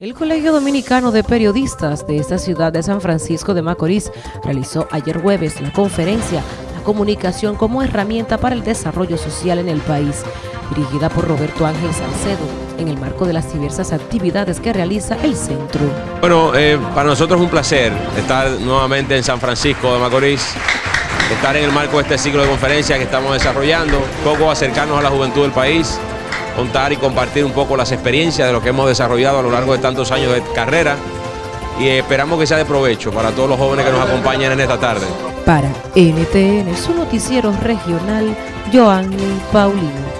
El Colegio Dominicano de Periodistas de esta ciudad de San Francisco de Macorís realizó ayer jueves la conferencia La comunicación como herramienta para el desarrollo social en el país, dirigida por Roberto Ángel Salcedo, en el marco de las diversas actividades que realiza el centro. Bueno, eh, para nosotros es un placer estar nuevamente en San Francisco de Macorís, estar en el marco de este ciclo de conferencias que estamos desarrollando, poco acercarnos a la juventud del país, contar y compartir un poco las experiencias de lo que hemos desarrollado a lo largo de tantos años de carrera y esperamos que sea de provecho para todos los jóvenes que nos acompañan en esta tarde. Para NTN, su noticiero regional, Joanny Paulino.